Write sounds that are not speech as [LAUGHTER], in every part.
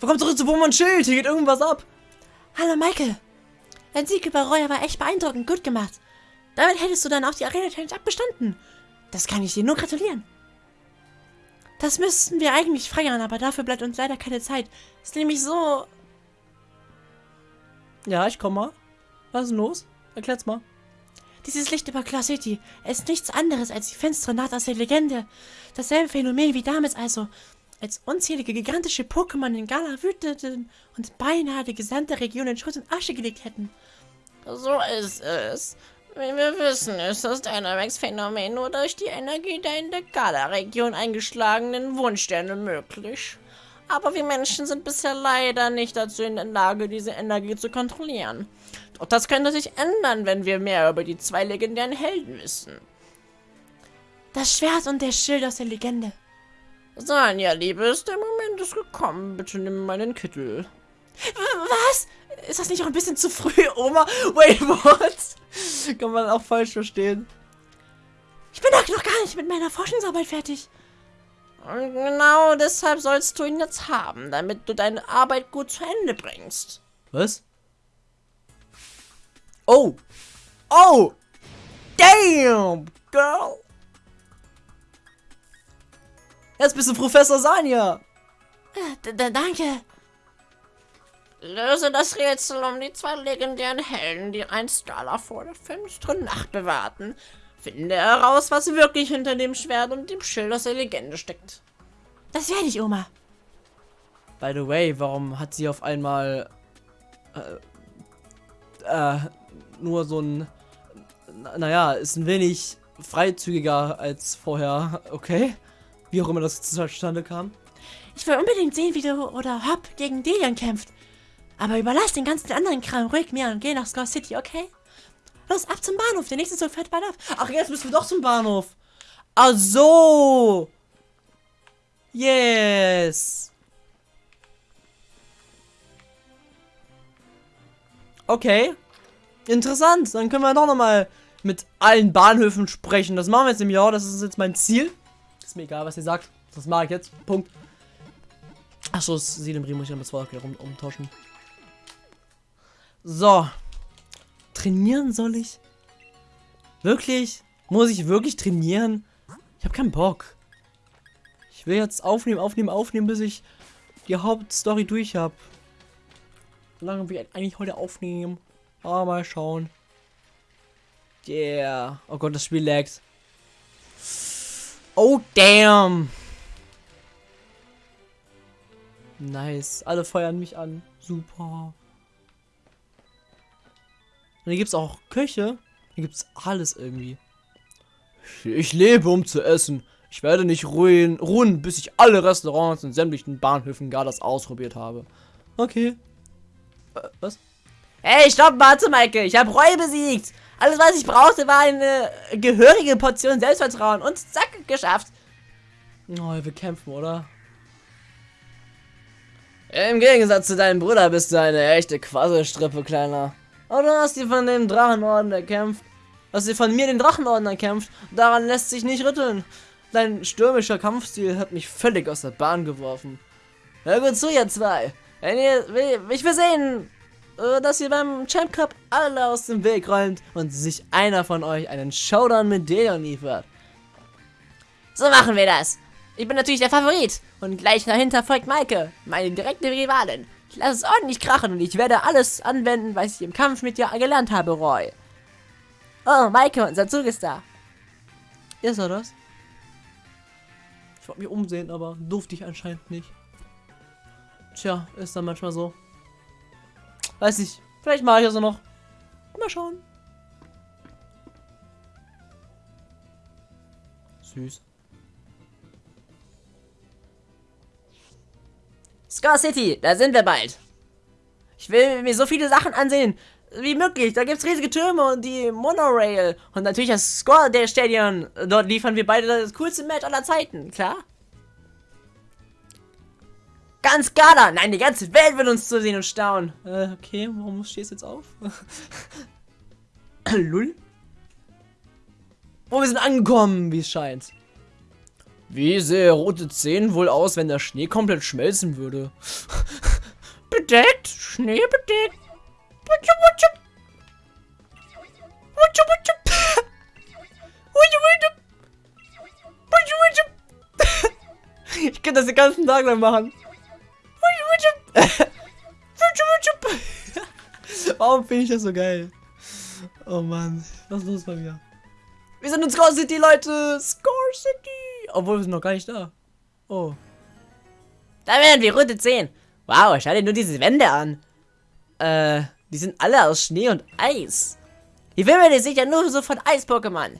Willkommen zurück zu Pokémon Schild. Hier geht irgendwas ab. Hallo Michael. Dein Sieg über Roya war echt beeindruckend gut gemacht. Damit hättest du dann auch die Arena Challenge abbestanden. Das kann ich dir nur gratulieren. Das müssten wir eigentlich feiern, aber dafür bleibt uns leider keine Zeit. Ist nämlich so... Ja, ich komm mal. Was ist denn los? Erklär's mal. Dieses Licht über Claw City ist nichts anderes als die finstere Nacht aus der Legende. Dasselbe Phänomen wie damals also, als unzählige gigantische Pokémon in Gala wüteten und beinahe die gesamte Region in Schutt und Asche gelegt hätten. So ist es. Wie wir wissen, ist das Dynamax-Phänomen nur durch die Energie der in der Gala-Region eingeschlagenen Wunschsterne möglich. Aber wir Menschen sind bisher leider nicht dazu in der Lage, diese Energie zu kontrollieren. Doch das könnte sich ändern, wenn wir mehr über die zwei legendären Helden wissen. Das Schwert und der Schild aus der Legende. Sanja, Liebes, der Moment ist gekommen. Bitte nimm meinen Kittel. Was? Ist das nicht auch ein bisschen zu früh, Oma? Wait, what? Kann man auch falsch verstehen. Ich bin doch noch gar nicht mit meiner Forschungsarbeit fertig. Und genau deshalb sollst du ihn jetzt haben, damit du deine Arbeit gut zu Ende bringst. Was? Oh! Oh! Damn, girl! Jetzt bist du Professor Sanja! D -d Danke. Löse das Rätsel um die zwei legendären Helden, die ein Skala vor der finsteren Nacht bewahrten. Finde heraus, was wirklich hinter dem Schwert und dem Schild aus der Legende steckt. Das werde ich, Oma. By the way, warum hat sie auf einmal äh, äh, nur so ein, naja, ist ein wenig freizügiger als vorher, okay? Wie auch immer das zustande kam. Ich will unbedingt sehen, wie du oder Hop gegen Delian kämpft. Aber überlass den ganzen anderen Kram ruhig mir und geh nach Score City, okay? Los, ab zum Bahnhof. Der nächste Zug fährt bald ab. Ach, jetzt müssen wir doch zum Bahnhof. Ach so. Yes. Okay. Interessant. Dann können wir doch nochmal mit allen Bahnhöfen sprechen. Das machen wir jetzt im Jahr. Das ist jetzt mein Ziel. Mir egal, was ihr sagt. Das mache ich jetzt. Punkt. Achso, das Silembri muss ich dann das Wort um, umtauschen. So. Trainieren soll ich? Wirklich? Muss ich wirklich trainieren? Ich habe keinen Bock. Ich will jetzt aufnehmen, aufnehmen, aufnehmen, bis ich die Hauptstory durch habe. Lange ich eigentlich heute aufnehmen? Ah, mal schauen. Yeah. Oh Gott, das Spiel laggt. Oh, damn. Nice. Alle feuern mich an. Super. Und hier gibt es auch Köche. Hier gibt es alles irgendwie. Ich lebe, um zu essen. Ich werde nicht ruhen, ruhen, bis ich alle Restaurants in sämtlichen Bahnhöfen Galas ausprobiert habe. Okay. Äh, was? Hey, stopp, warte, Michael. Ich habe Reue besiegt. Alles, was ich brauchte, war eine gehörige Portion Selbstvertrauen. Und zack, geschafft. Oh, wir kämpfen, oder? Im Gegensatz zu deinem Bruder bist du eine echte Quasselstrippe, Kleiner. Aber du hast dir von dem Drachenorden erkämpft. Hast dir von mir den Drachenorden erkämpft. Daran lässt sich nicht rütteln. Dein stürmischer Kampfstil hat mich völlig aus der Bahn geworfen. Hör gut zu, ihr zwei. Wenn ihr, ich will sehen, dass ihr beim Champ Cup alle aus dem Weg räumt und sich einer von euch einen Showdown mit Deon liefert. So machen wir das. Ich bin natürlich der Favorit. Und gleich dahinter folgt Maike, meine direkte Rivalin. Ich lasse es ordentlich krachen und ich werde alles anwenden, was ich im Kampf mit dir gelernt habe, Roy. Oh, Maike, unser Zug ist da. Ist er das? Ich wollte mich umsehen, aber durfte ich anscheinend nicht. Tja, ist dann manchmal so. Weiß nicht. Vielleicht mache ich also noch. Mal schauen. Süß. Scar City, da sind wir bald. Ich will mir so viele Sachen ansehen wie möglich. Da gibt es riesige Türme und die Monorail. Und natürlich das Score der Stadion. Dort liefern wir beide das coolste Match aller Zeiten, klar? Ganz Gala! Nein, die ganze Welt wird uns zu sehen und staunen. Äh, okay, warum stehst du jetzt auf? [LAUGHS] Lull? Oh, wir sind angekommen, wie es scheint. Wie sähe rote 10 wohl aus, wenn der Schnee komplett schmelzen würde? [LAUGHS] bedeckt, Schnee bedeckt. Wutschu, wutschu. Wutschu, wutschu. [LAUGHS] Ich könnte das den ganzen Tag lang machen. Warum finde ich das so geil? Oh Mann, was ist los bei mir? Wir sind in Score City, Leute. Score City. Obwohl wir sind noch gar nicht da. Oh. Da werden wir Runde 10. Wow, schau dir nur diese Wände an. Äh, die sind alle aus Schnee und Eis. Die Wimmeln sind ja nur so von Eis-Pokémon.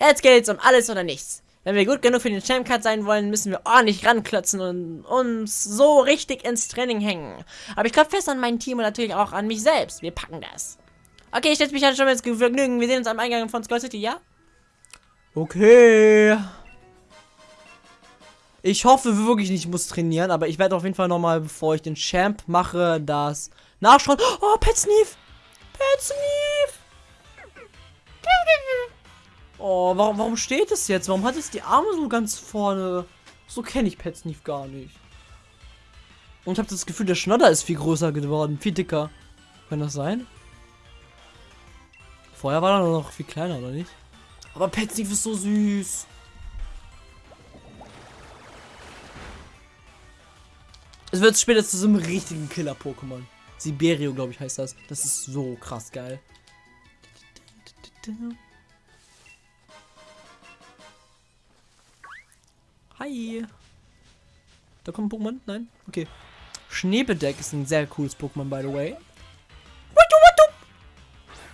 Jetzt geht's um alles oder nichts. Wenn wir gut genug für den Champ Cut sein wollen, müssen wir ordentlich ranklotzen und uns so richtig ins Training hängen. Aber ich glaube fest an mein Team und natürlich auch an mich selbst. Wir packen das. Okay, ich setze mich halt schon mal ins Vergnügen. Wir sehen uns am Eingang von Skull City, ja? Okay. Ich hoffe wirklich nicht, ich muss trainieren, aber ich werde auf jeden Fall nochmal, bevor ich den Champ mache, das nachschauen. Oh, Pet Sneef! Pet Sneef! Oh, warum, warum steht es jetzt? Warum hat es die Arme so ganz vorne? So kenne ich Pet Sneef gar nicht. Und ich habe das Gefühl, der Schnodder ist viel größer geworden, viel dicker. Kann das sein? Vorher war er noch viel kleiner, oder nicht? Aber Pet ist so süß. Es wird später zu so einem richtigen Killer-Pokémon. Siberio, glaube ich, heißt das. Das ist so krass geil. Hi. Da kommt ein Pokémon? Nein? Okay. Schneebedeck ist ein sehr cooles Pokémon, by the way.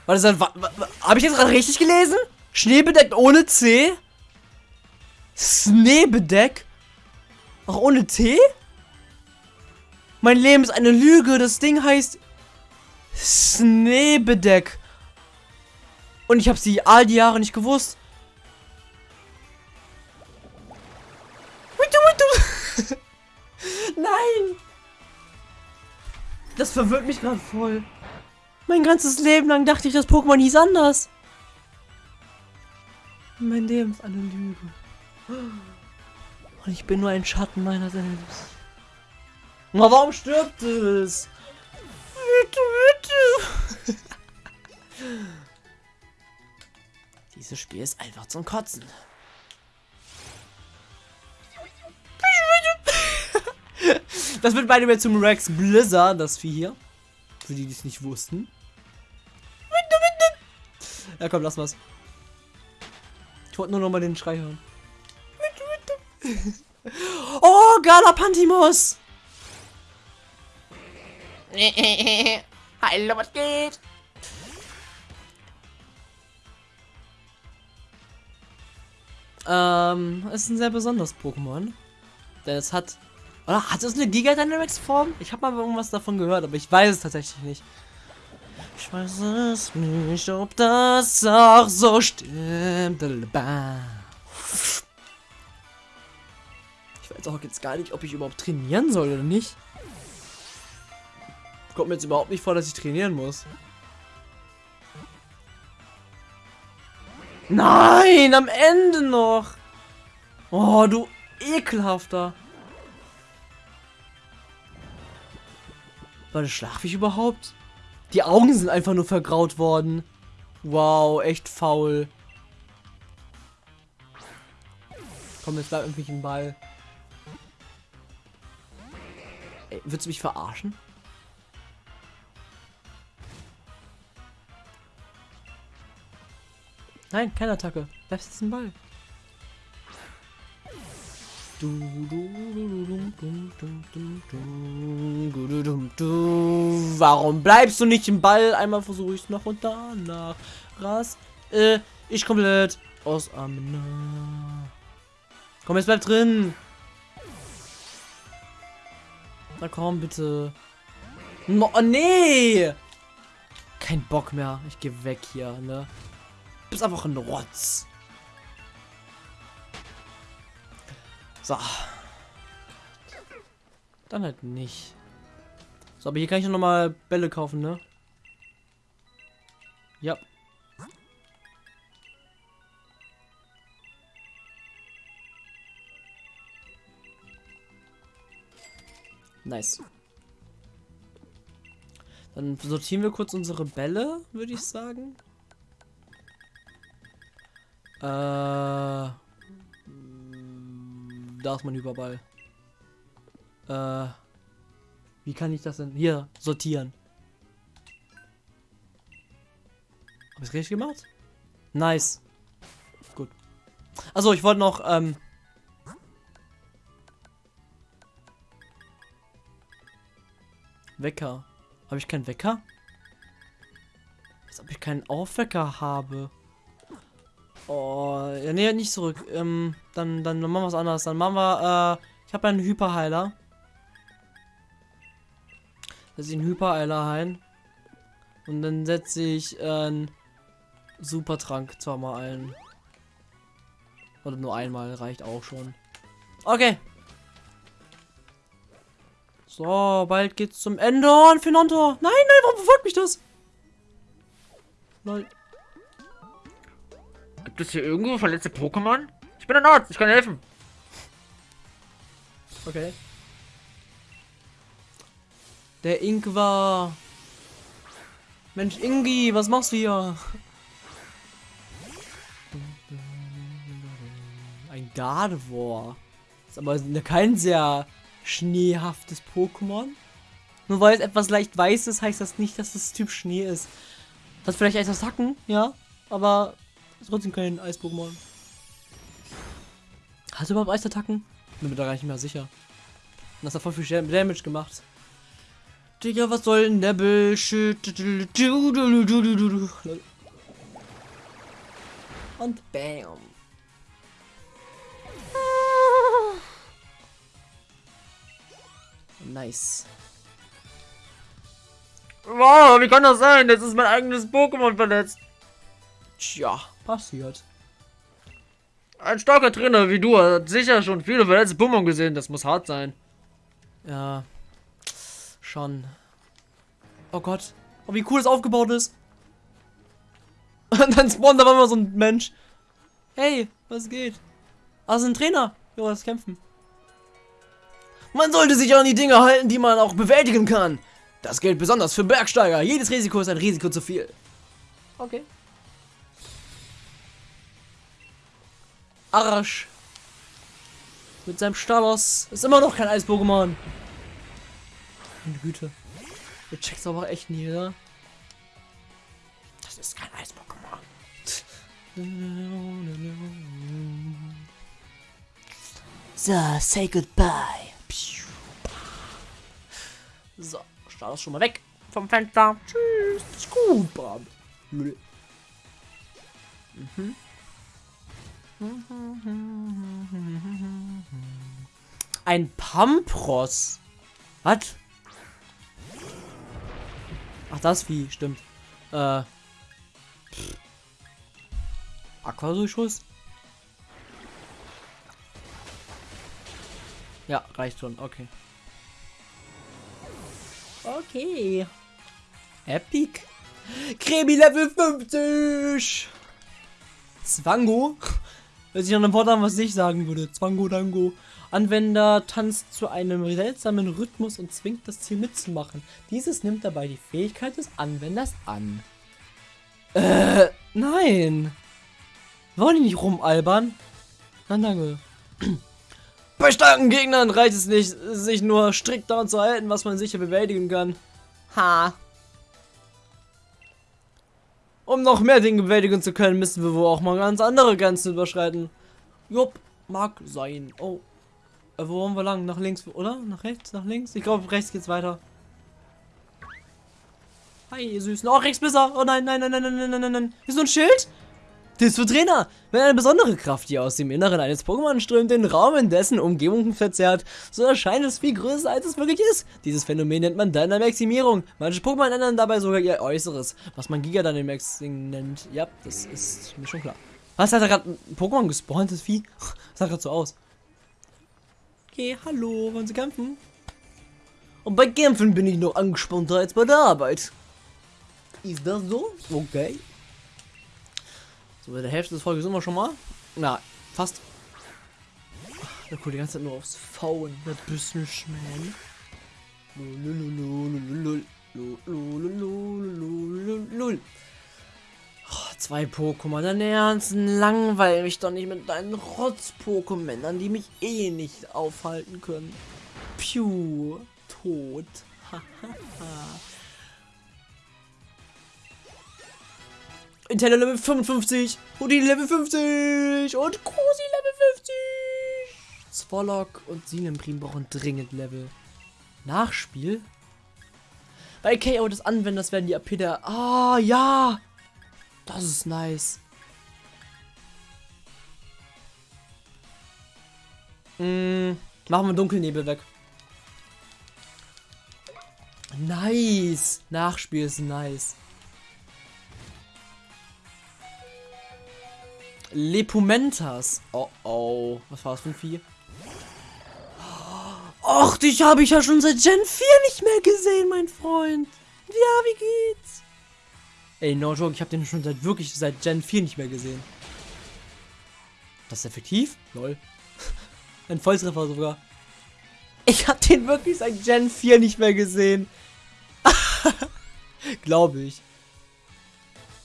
Warte, das wa, wa, habe ich jetzt gerade richtig gelesen? Schneebedeck ohne C? Schneebedeck? Auch ohne T? Mein Leben ist eine Lüge. Das Ding heißt Schneebedeck. Und ich habe sie all die Jahre nicht gewusst. Nein! Das verwirrt mich gerade voll. Mein ganzes Leben lang dachte ich, das Pokémon hieß anders. Mein Leben ist eine Lüge. Und ich bin nur ein Schatten meiner selbst. Na, warum stirbt es? Bitte, bitte. [LAUGHS] Dieses Spiel ist einfach zum Kotzen. [LAUGHS] Das wird beide mehr zum Rex Blizzard, das Vieh hier. Für die, die es nicht wussten. Ja, komm, lass mal's. Ich wollte nur noch mal den Schrei hören. [LAUGHS] Oh, Galapantimos! [LAUGHS] Hallo, was geht? Ähm, es ist ein sehr besonderes Pokémon. Denn es hat. Oder hat es eine Giga Dynamics Form? Ich habe mal irgendwas davon gehört, aber ich weiß es tatsächlich nicht. Ich weiß es nicht, ob das auch so stimmt. Ich weiß auch jetzt gar nicht, ob ich überhaupt trainieren soll oder nicht. Kommt mir jetzt überhaupt nicht vor, dass ich trainieren muss. Nein, am Ende noch. Oh, du ekelhafter. War das Schlafig überhaupt? Die Augen sind einfach nur vergraut worden. Wow, echt faul. Komm, jetzt bleib irgendwie im Ball. Ey, willst du mich verarschen? Nein, keine Attacke. Bleibst jetzt im Ball. Warum bleibst du nicht im Ball? Einmal versuche ich es noch und danach. Ras. Äh, ich komplett aus Amna. Komm, jetzt bleib drin. Na komm, bitte. No, oh, nee. Kein Bock mehr. Ich gehe weg hier, ne? Du bist einfach ein Rotz. So. Dann halt nicht. So, aber hier kann ich noch mal Bälle kaufen, ne? Ja. Nice. Dann sortieren wir kurz unsere Bälle, würde ich sagen. Äh, da ist mein Hyperball. Äh, wie kann ich das denn? Hier, sortieren. Hab ich's richtig gemacht? Nice. Gut. Also ich wollte noch, ähm, Wecker. Habe ich keinen Wecker? Als ob ich keinen Aufwecker habe. Oh, ja, nee, nicht zurück. Ähm, dann, dann machen wir was anderes. Dann machen wir, äh, ich habe einen Hyperheiler. Setze ich einen Hyperheiler ein. Und dann setze ich äh, einen Supertrank zweimal ein. Oder nur einmal, reicht auch schon. Okay. So, bald geht's zum Ende. Und Finontor. Nein, nein, warum verfolgt mich das? Lol. Gibt es hier irgendwo verletzte Pokémon? Ich bin ein Arzt, ich kann helfen. Okay. Der Ingwer. Mensch, Ingi, was machst du hier? Ein Gardevoir. Ist aber kein sehr schneehaftes Pokémon. Nur weil es etwas leicht weiß ist, heißt das nicht, dass es Typ Schnee ist. Hat vielleicht Eisattacken, ja, aber ist trotzdem kein Eis-Pokémon. Hat es überhaupt Eisattacken? Bin mir da gar nicht mehr sicher. Und das hat voll viel Damage gemacht. Digga, was soll denn der Bullshit? Und bam. Nice. Wow, wie kann das sein? Jetzt ist mein eigenes Pokémon verletzt. Tja, passiert. Ein starker Trainer wie du hat sicher schon viele verletzte Pokémon gesehen. Das muss hart sein. Ja. Schon. Oh Gott. Oh, wie cool es aufgebaut ist. [LAUGHS] Und dann spawnt da immer so ein Mensch. Hey, was geht? Ah, das ist ein Trainer. Jo, das Kämpfen. Man sollte sich an die Dinge halten, die man auch bewältigen kann. Das gilt besonders für Bergsteiger. Jedes Risiko ist ein Risiko zu viel. Okay. Arsch. Mit seinem Stalos ist immer noch kein Eis-Pokémon. Meine Güte. Du checkst aber echt nie, oder? Das ist kein Eis-Pokémon. So, say goodbye. So, Stalos schon mal weg vom Fenster. Tschüss. Scuba. Mhm. Ein Pampros. Was? Ach, das Vieh, stimmt. Äh. Aquadurchschuss? Ja, reicht schon, okay. Okay. Epic. Kremi Level 50. Zwango. Hört sich an einem Wort an, was ich sagen würde. Zwango Dango. Anwender tanzt zu einem seltsamen Rhythmus und zwingt das Ziel mitzumachen. Dieses nimmt dabei die Fähigkeit des Anwenders an. Äh, nein. Wollen die nicht rumalbern? Nein, danke. [CLEARS THROAT] Bei starken Gegnern reicht es nicht, sich nur strikt daran zu halten, was man sicher bewältigen kann. Ha. Um noch mehr Dinge bewältigen zu können, müssen wir wohl auch mal ganz andere Grenzen überschreiten. Jupp, mag sein. Oh. Äh, wo wollen wir lang? Nach links, oder? Nach rechts? Nach links? Ich glaube, rechts geht's weiter. Hi, ihr Süßen. Oh, rechts besser. Oh nein, nein, nein, nein, nein, nein, nein, nein. Ist so ein Schild? Das ist für Trainer. Wenn eine besondere Kraft, die aus dem Inneren eines Pokémon strömt, den Raum in dessen Umgebung verzerrt, so erscheint es viel größer, als es wirklich ist. Dieses Phänomen nennt man Dynamaximierung. Manche Pokémon ändern dabei sogar ihr Äußeres, was man Giga Dynamaxing nennt. Ja, das ist mir schon klar. Was hat da gerade ein Pokémon gespawnt, das Vieh? Sah gerade so aus. Okay, hallo, wollen Sie kämpfen? Und bei Kämpfen bin ich noch angespannter als bei der Arbeit. Ist das so? Okay. So, bei der Hälfte des Folges sind wir schon mal. Na, fast. der guckt die ganze Zeit nur aufs Faulen. Der Businessman. Oh, zwei Pokémon, dein Ernst, langweil mich doch nicht mit deinen Rotz-Pokémon, an die mich eh nicht aufhalten können. Piu, tot. [LAUGHS] Intella Level 55, Houdini Level 50 und Krusi Level 50. Zwolok und Sinemprim brauchen dringend Level. Nachspiel? Bei KO des Anwenders werden die AP der... Ah, ja! Das ist nice. Mm, machen wir Dunkelnebel weg. Nice. Nachspiel ist nice. Lepumentas. Oh oh. Was war das für ein Vieh? Och, dich habe ich ja schon seit Gen 4 nicht mehr gesehen, mein Freund. Ja, wie geht's? Ey, no joke, ich habe den schon seit wirklich seit Gen 4 nicht mehr gesehen. Das ist effektiv? Lol. [LAUGHS] Ein Volltreffer sogar. Ich habe den wirklich seit Gen 4 nicht mehr gesehen. [LAUGHS] Glaube ich.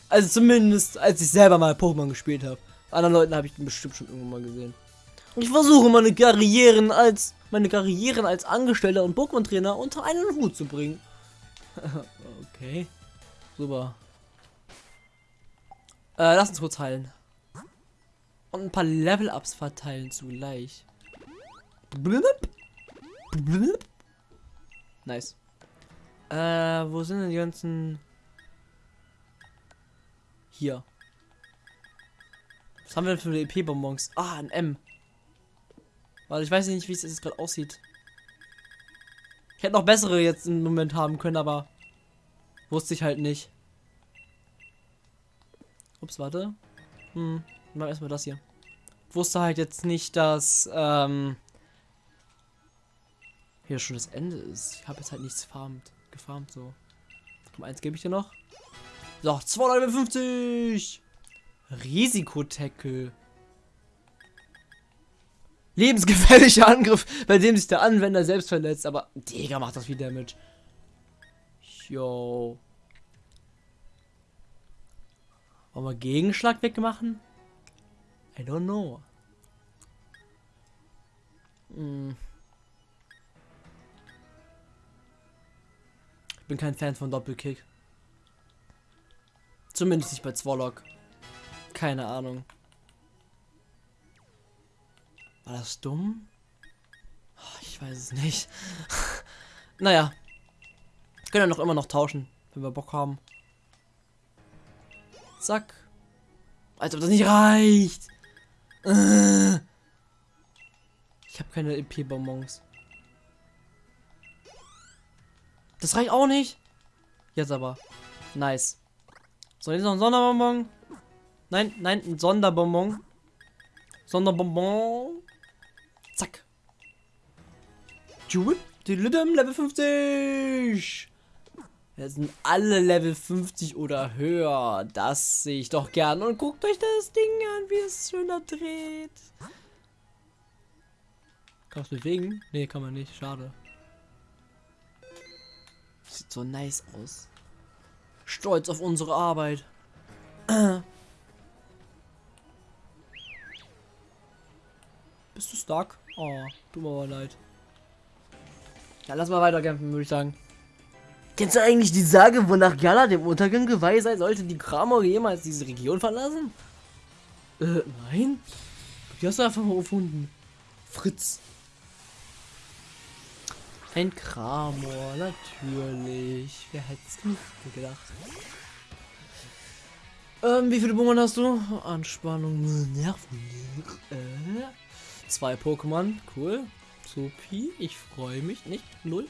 Also zumindest, als ich selber mal Pokémon gespielt habe. Anderen Leuten habe ich den bestimmt schon irgendwann mal gesehen. Ich versuche meine Karrieren als meine Karrieren als Angestellter und Pokémon-Trainer unter einen Hut zu bringen. [LAUGHS] okay. Super. Äh, lass uns kurz heilen. Und ein paar Level-Ups verteilen zugleich. Nice. Äh, wo sind denn die ganzen... Hier. Was haben wir denn für EP-Bonbons? Ah, ein M. Weil ich weiß nicht, wie es jetzt gerade aussieht. Ich hätte noch bessere jetzt im Moment haben können, aber wusste ich halt nicht. Ups, warte. Hm, mal erstmal das hier. Wusste halt jetzt nicht, dass ähm, hier schon das Ende ist. Ich habe jetzt halt nichts farmt, gefarmt so. Komm, eins gebe ich dir noch. So, 250. Risikotackle. Lebensgefährlicher [LAUGHS] Angriff, bei dem sich der Anwender selbst verletzt. Aber, Digga, macht das viel Damage. Yo. Wollen wir Gegenschlag wegmachen? I don't know. Hm. Ich bin kein Fan von Doppelkick. Zumindest nicht bei Zwolok. Keine Ahnung. War das dumm? Oh, ich weiß es nicht. [LAUGHS] naja. Können wir noch immer noch tauschen, wenn wir Bock haben. Zack. Als ob das nicht reicht. Äh. Ich habe keine EP-Bonbons. Das reicht auch nicht. Jetzt aber. Nice. So, jetzt noch ein Sonderbonbon. Nein, nein, ein Sonderbonbon. Sonderbonbon. Zack. Level 50. Jetzt sind alle Level 50 oder höher. Das sehe ich doch gern. Und guckt euch das Ding an, wie es schöner dreht. Kann man es bewegen? Nee, kann man nicht. Schade. Sieht so nice aus. Stolz auf unsere Arbeit. [CLEARS THROAT] Bist du stark? Oh, tut mir aber leid. Ja, lass mal weiterkämpfen, würde ich sagen. Kennst du eigentlich die Sage, wonach Gala dem Untergang geweiht sein sollte, die Kramor jemals diese Region verlassen? Äh, nein? Die hast du einfach mal gefunden. Fritz. Ein Kramor, natürlich. Wer hätte es nicht gedacht? Ähm, wie viele Bummern hast du? Anspannung, Nerven. Äh, zwei Pokémon, cool. Supi, ich freue mich nicht. Null.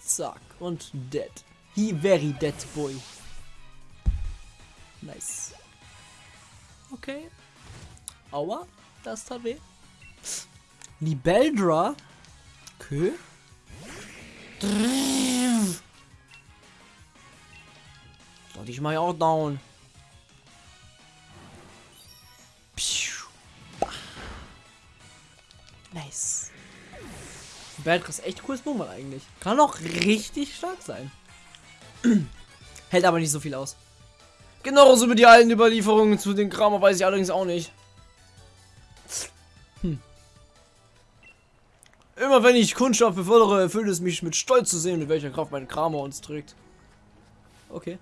Zack, und dead. He very dead boy. Nice. Okay. Aua, das tat weh. Libeldra. Okay. So, dich mal auch down. Nice. Libeldra ist echt cooles Pokémon eigentlich. Kann auch richtig stark sein. [CLEARS THROAT] Hält aber nicht so viel aus. Genauso über die alten Überlieferungen zu den Kramer weiß ich allerdings auch nicht. Hm. Immer wenn ich Kundschaft befördere, erfüllt es mich mit Stolz zu sehen, mit welcher Kraft mein Kramer uns trägt. Okay.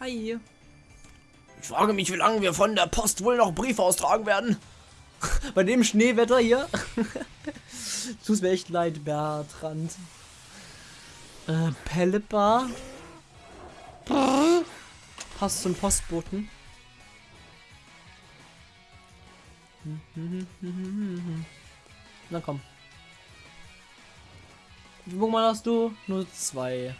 Hi. Ich frage mich, wie lange wir von der Post wohl noch Briefe austragen werden. [LAUGHS] Bei dem Schneewetter hier. [LAUGHS] Tut mir echt leid, Bertrand. Äh, Pellebar. Passt zum Postboten. [LAUGHS] Na komm. Wie Mal hast du? Nur zwei.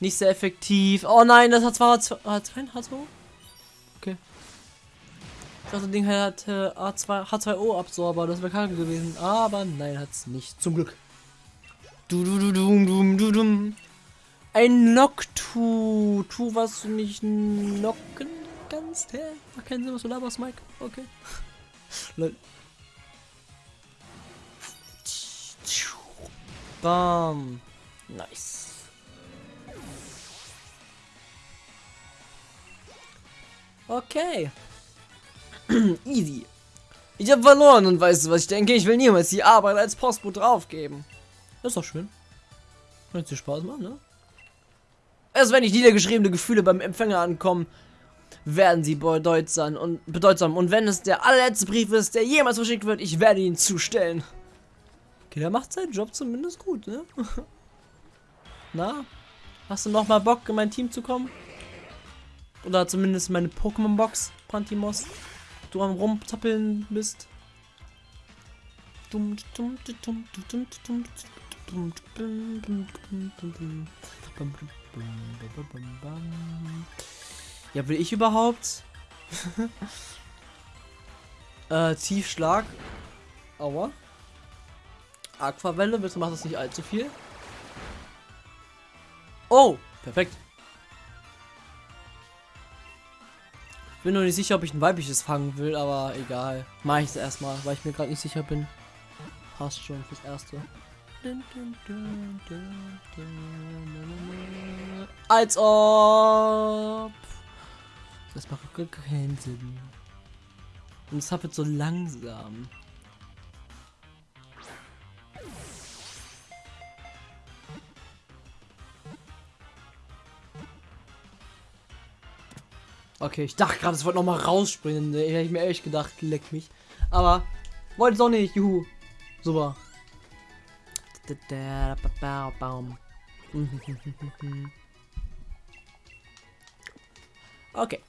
Nicht sehr effektiv. Oh nein, das hat zwar hat kein H2. Ich dachte, das Ding hat äh, A2, H2O Absorber, das wäre kacke gewesen. Aber nein, hat's nicht. Zum Glück. Du du du du du du du. Ein Noctu. Tu, was du nicht knocken kannst. Hä? Ach, keinen Sinn, was du laberst, Mike. Okay. [LAUGHS] Lol. Bam. Nice. Okay. [CLEARS THROAT] Easy. Ich habe verloren und weißt du, was ich denke? Ich will niemals die Arbeit als Postbote draufgeben. Das ist doch schön. Wird dir Spaß machen, ne? Erst wenn nicht niedergeschriebene Gefühle beim Empfänger ankommen, werden sie bedeutsam und bedeutsam. Und wenn es der allerletzte Brief ist, der jemals verschickt wird, ich werde ihn zustellen. Okay, der macht seinen Job zumindest gut, ne? [LAUGHS] Na? Hast du noch mal Bock, in mein Team zu kommen? Oder zumindest meine Pokémon-Box, Pantimos. Du am rumzappeln bist. Ja, will ich überhaupt? äh, Tiefschlag. Aua. Aquavelle, bitte macht das nicht allzu viel. Oh, perfekt. Bin noch nicht sicher, ob ich ein weibliches fangen will, aber egal. Mach ich es erstmal, weil ich mir gerade nicht sicher bin. Passt schon fürs erste. Als ob. Das macht keinen Sinn. Und es wird so langsam. Okay, ich dachte gerade, es wollte noch mal rausspringen. Ich hätte mir ehrlich gedacht, leck mich. Aber wollte es auch nicht. Juhu. Super. [LAUGHS] Okay.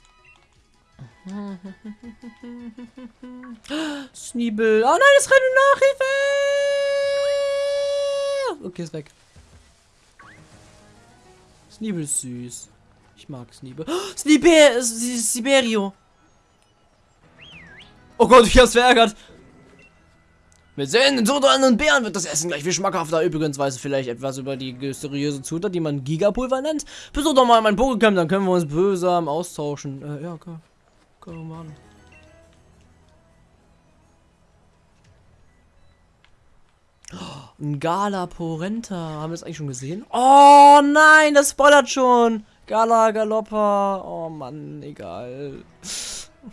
[LAUGHS] Sneebel. Oh nein, es rennt Nachhilfe! Okay, ist weg. Sneebel ist süß. Ich mag Sniebe. Oh, Snibe Siberio. Oh Gott, ich hab's verärgert. Wir sehen den Tod an und Bären wird das Essen gleich viel schmackhafter. Übrigens weiß es vielleicht etwas über die mysteriöse Zutat, die man Gigapulver nennt. Besuch doch mal mein Pokécamp, dann können wir uns bösam austauschen. Äh, ja, okay. Können wir machen. Oh, ein Gala Porenta. Haben wir das eigentlich schon gesehen? Oh nein, das spoilert schon. Gala Galoppa. Oh Mann, egal.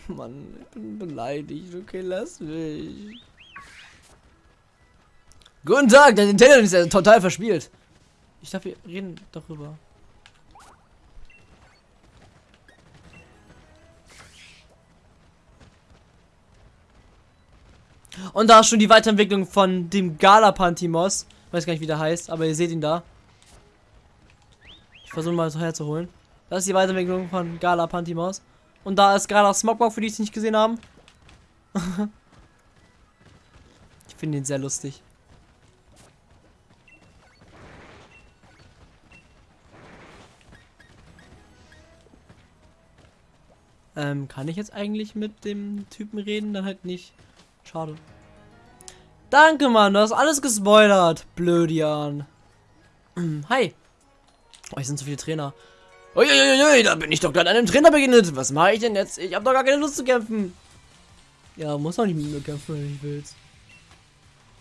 Mann, ich bin beleidigt. Okay, lass mich. Guten Tag, der Nintendo ist ja total verspielt. Ich darf, wir reden darüber. Und da ist schon die Weiterentwicklung von dem Gala Pantimos. Weiß gar nicht, wie der heißt, aber ihr seht ihn da. Ich versuche mal so herzuholen. Das ist die Weiterentwicklung von Gala Pantimos. Und da ist Gala Smogbock, für die es nicht gesehen haben. [LAUGHS] ich finde ihn sehr lustig. Ähm, kann ich jetzt eigentlich mit dem Typen reden? Dann halt nicht. Schade. Danke, Mann. Du hast alles gespoilert. Blödian. [CLEARS THROAT] Hi. Oh, hier sind so viele Trainer. Uiuiui, da bin ich doch gerade einem Trainer begegnet. Was mache ich denn jetzt? Ich habe doch gar keine Lust zu kämpfen. Ja, muss auch nicht mit mir kämpfen, wenn ich willst.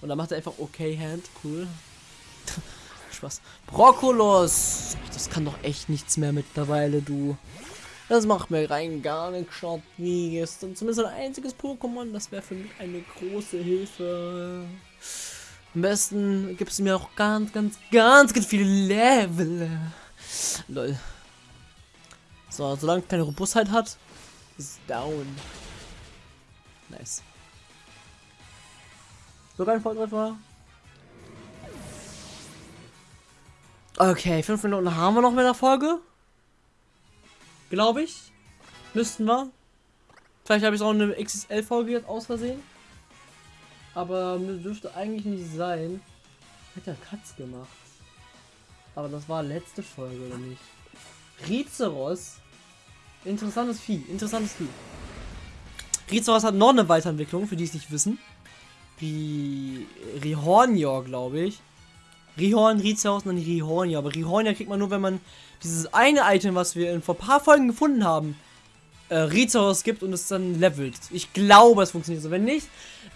Und dann macht er einfach okay Hand. Cool. [LAUGHS] Spaß. Brokkolos. Das kann doch echt nichts mehr mittlerweile, du. Das macht mir rein gar nicht schaut wie gestern. Zumindest ein einziges Pokémon. Das wäre für mich eine große Hilfe. Am besten gibt es mir auch ganz, ganz, ganz, ganz viele Level. Lol. So, solange keine Robustheit hat, ist down. Nice. Sogar ein Volltreffer. Okay, fünf Minuten haben wir noch mit der Folge. Glaube ich. Müssten wir. Vielleicht habe ich auch eine XXL-Folge jetzt aus Versehen. Aber dürfte eigentlich nicht sein. Hat der Katz gemacht. Aber das war letzte Folge, oder nicht? Rizeros. Interessantes Vieh. Interessantes Vieh. Rizeros hat noch eine Weiterentwicklung, für die es nicht wissen. Wie Rihornior, glaube ich. Rihorn, Rizeros und dann Rihornior. Aber Rihornior kriegt man nur, wenn man dieses eine Item, was wir in vor paar Folgen gefunden haben, äh, Rizeros gibt und es dann levelt. Ich glaube, es funktioniert so. Wenn nicht,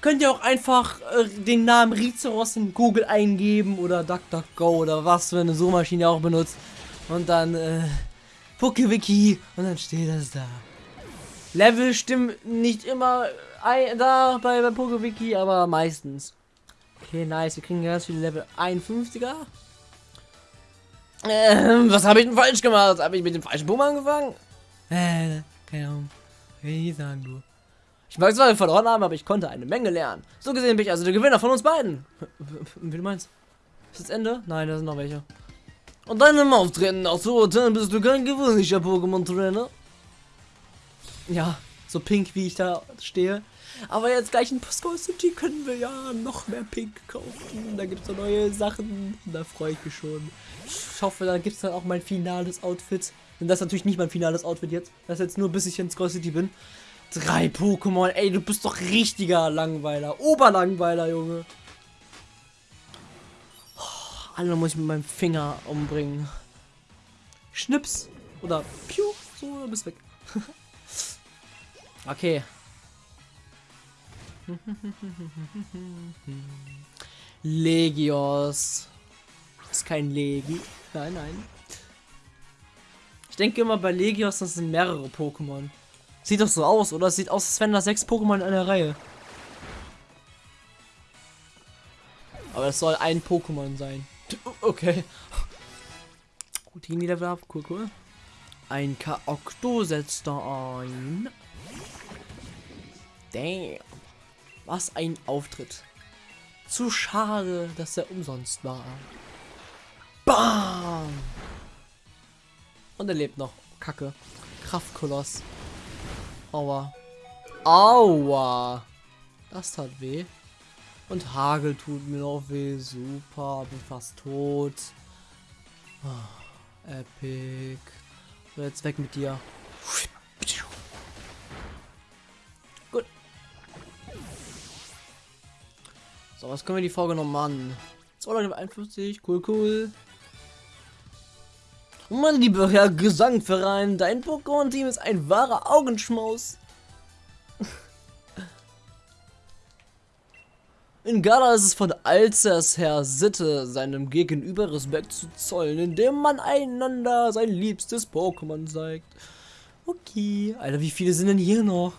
könnt ihr auch einfach äh, den Namen Rizeros in Google eingeben oder DuckDuckGo oder was für eine Suchmaschine auch benutzt. Und dann, äh, PokeWiki und dann steht das da. Level stimmen nicht immer ein, da bei, bei PokeWiki, aber meistens. Okay, nice. Wir kriegen ganz viele Level 51er. Ähm, was habe ich denn falsch gemacht? Habe ich mit dem falschen Boom angefangen? Äh, keine Ahnung. Ich sagen, du. Ich mag zwar verloren haben, aber ich konnte eine Menge lernen. So gesehen bin ich also der Gewinner von uns beiden. [LAUGHS] Wie du meinst? Ist das Ende? Nein, da sind noch welche. Und deinem Auftreten auch so urteilen bist du kein gewöhnlicher Pokémon-Trainer. Ja, so pink wie ich da stehe. Aber jetzt gleich in Pascal City können wir ja noch mehr Pink kaufen. Da gibt es neue Sachen. Da freue ich mich schon. Ich hoffe, da gibt es dann auch mein finales Outfit. Denn das ist natürlich nicht mein finales Outfit jetzt. Das ist jetzt nur bis ich in Skull City bin. Drei Pokémon. Ey, du bist doch richtiger Langweiler. Oberlangweiler, Junge. Oh, alle muss ich mit meinem Finger umbringen. Schnips. Oder Piu. So, du bist weg. [LAUGHS] okay. [LAUGHS] Legios. Ist kein Legi. Nein, nein. Denke immer bei Legios, das sind mehrere Pokémon. Sieht doch so aus, oder? Sieht aus, als wären da sechs Pokémon in einer Reihe. Aber es soll ein Pokémon sein. Okay. Die Level ab. Cool, cool. Ein Kaokto setzt da ein. Damn. Was ein Auftritt. Zu schade, dass er umsonst war. Bam! Und er lebt noch. Kacke. Kraftkoloss. Aua. Aua. Das tat weh. Und Hagel tut mir noch weh. Super. Bin fast tot. Oh, epic. So, jetzt weg mit dir. Gut. So, was können wir die Folge noch machen? 251, cool, cool. Mein lieber Herr Gesangverein, dein Pokémon-Team ist ein wahrer Augenschmaus. In Gala ist es von Alzers her Sitte, seinem Gegenüber Respekt zu zollen, indem man einander sein liebstes Pokémon zeigt. Okay. Alter, wie viele sind denn hier noch?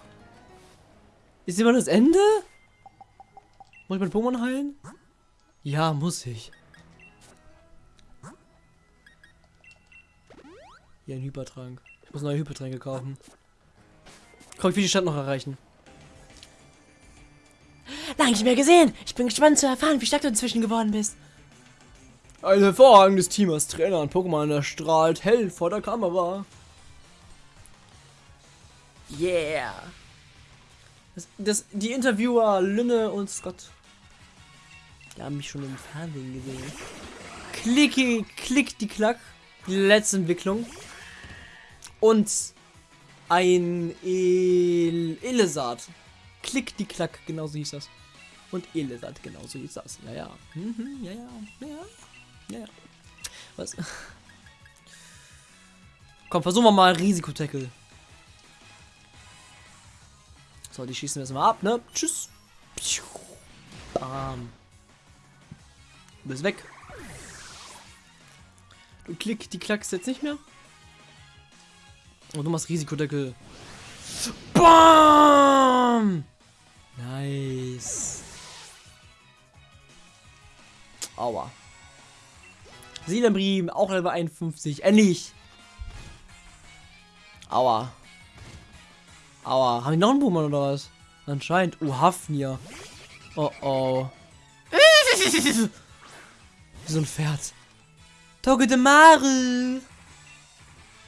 Ist immer das Ende? Muss ich mein Pokémon heilen? Ja, muss ich. Hier ein Hypertrank. Ich muss neue Hypertränke kaufen. Komm, ich will die Stadt noch erreichen. Lange nicht mehr gesehen. Ich bin gespannt zu erfahren, wie stark du inzwischen geworden bist. Ein hervorragendes Team als Trainer und Pokémon erstrahlt hell vor der Kamera. Yeah. Das, das, die Interviewer Lynne und Scott. Die haben mich schon im Fernsehen gesehen. Klicki, klick die Klack. Die letzte Entwicklung. Und ein El Elesat. Klick die Klack, genau so hieß das. Und Elesat, genau so hieß das. Ja, ja. Mhm, ja, ja. Ja, ja. Was? Komm, versuchen wir mal Risikotackle. So, die schießen wir jetzt mal ab, ne? Tschüss. Bam. Du bist weg. Klick, die klackst jetzt nicht mehr. Und du machst Risikodeckel. Bam! Nice. Aua. Seelenbrim, auch Level 51. Endlich. Aua. Aua. Haben die noch einen Boomer oder was? Anscheinend. Oh, Hafnir. Oh oh. [LAUGHS] Wie so ein Pferd. Toge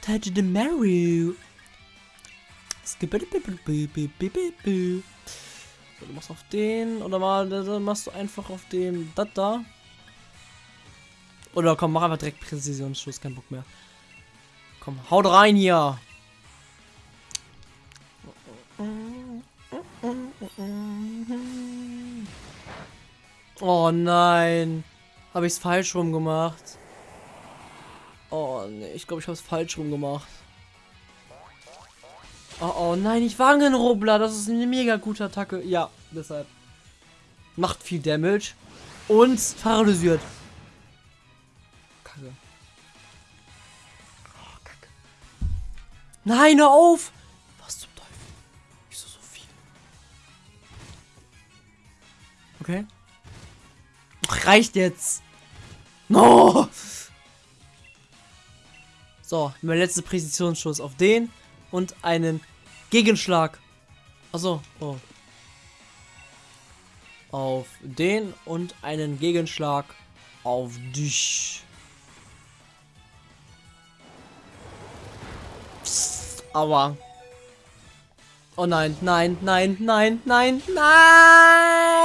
de Maru. Skibidi-bidi-bidi-bidi-bidi. So, du machst auf den oder mal machst du einfach auf den das da. Oder komm, mach einfach direkt Präzisionsschuss, kein Bock mehr. Komm, haut rein hier. Oh nein. Habe ich es falsch rum gemacht? Nee, ich glaube, ich habe es falsch rum gemacht. Oh, oh nein, ich Wangenrubbler. Das ist eine mega gute Attacke. Ja, deshalb. Macht viel Damage. Und paralysiert. Kacke. Oh, Kacke. Nein, hör auf! Was zum Teufel? Wieso so viel? Okay. Ach, reicht jetzt. No! So, mein letzter Präzisionsschuss auf den und einen Gegenschlag. Achso, oh. Auf den und einen Gegenschlag auf dich. Aua. Oh nein, nein, nein, nein, nein, nein!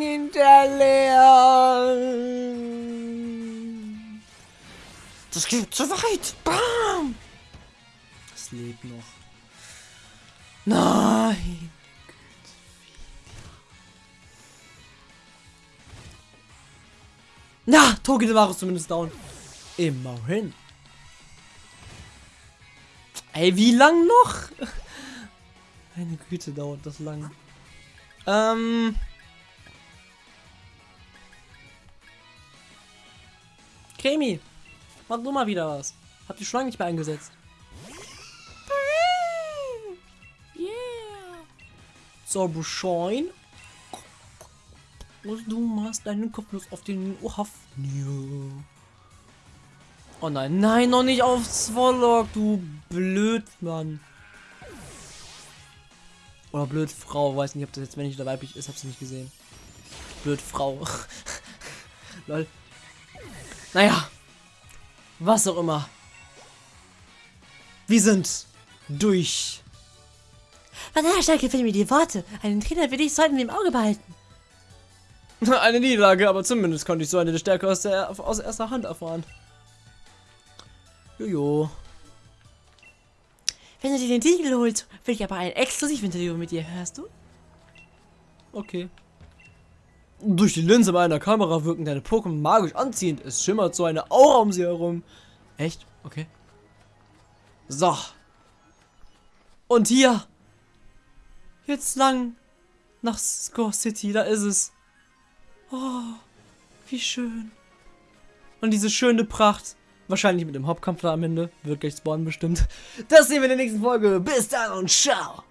Hinterleer! Das geht zu weit! Bam! Es lebt noch. Nein! Na, Togi war zumindest down. Immerhin. Ey, wie lang noch? [LAUGHS] Meine Güte, dauert das lang. Ähm. Kremi, mach du mal wieder was. Hab die schon lange nicht mehr eingesetzt. Yeah. So, Beschein. Und du machst deinen Kopf auf den Hafnir. Oh nein, nein, noch nicht auf Swallock, du Blödmann. Oder Blödfrau, weiß nicht, ob das jetzt männlich oder weiblich ist, hab's nicht gesehen. Blödfrau. [LAUGHS] Lol. Naja. Was auch immer. Wir sind durch. Von daher stark gefällt mir die Worte. Einen Trainer wie dich sollten wir im Auge behalten. [LAUGHS] Eine Niederlage, aber zumindest konnte ich so eine Stärke aus, der, aus erster Hand erfahren. Jojo. Wenn du dir den Titel holst, will ich aber ein Exklusiv-Interview mit dir, hörst du? Okay. Durch die Linse meiner Kamera wirken deine Pokémon magisch anziehend. Es schimmert so eine Aura um sie herum. Echt? Okay. So. Und hier. Jetzt lang nach Score City. Da ist es. Oh, wie schön. Und diese schöne Pracht. Wahrscheinlich mit dem Hauptkampf da am Ende. Wird gleich spawnen bestimmt. Das sehen wir in der nächsten Folge. Bis dann und ciao.